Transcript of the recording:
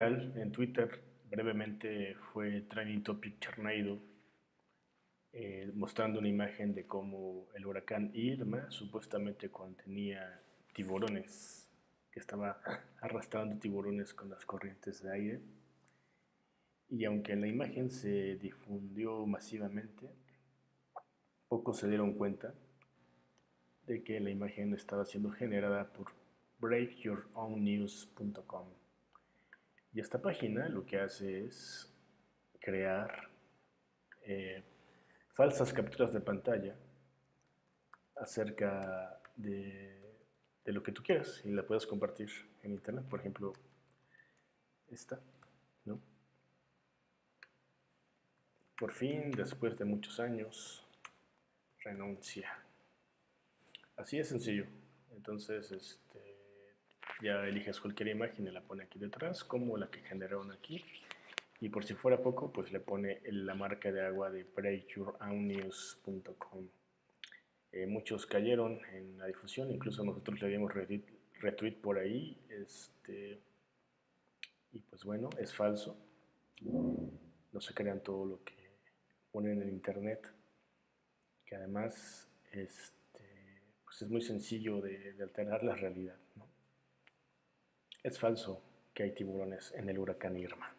en Twitter brevemente fue trending topic Charneido eh, mostrando una imagen de cómo el huracán Irma supuestamente contenía tiburones que estaba arrastrando tiburones con las corrientes de aire. Y aunque la imagen se difundió masivamente pocos se dieron cuenta de que la imagen estaba siendo generada por breakyourownnews.com esta página lo que hace es crear eh, falsas capturas de pantalla acerca de, lo que tú quieras y la puedes compartir en internet. Por ejemplo, esta, ¿no? Por fin, después de muchos años, renuncia. Así de sencillo. Entonces, este, ya eliges cualquier imagen y la pone aquí detrás, como la que generaron aquí. Y por si fuera poco, pues le pone la marca de agua de breakyourownnews.com. Eh, muchos cayeron en la difusión, incluso nosotros le dimos retweet, por ahí. Este, y pues bueno, es falso. No se crean todo lo que ponen en internet, que además este, pues es muy sencillo de alterar la realidad. Es falso que hay tiburones en el huracán Irma.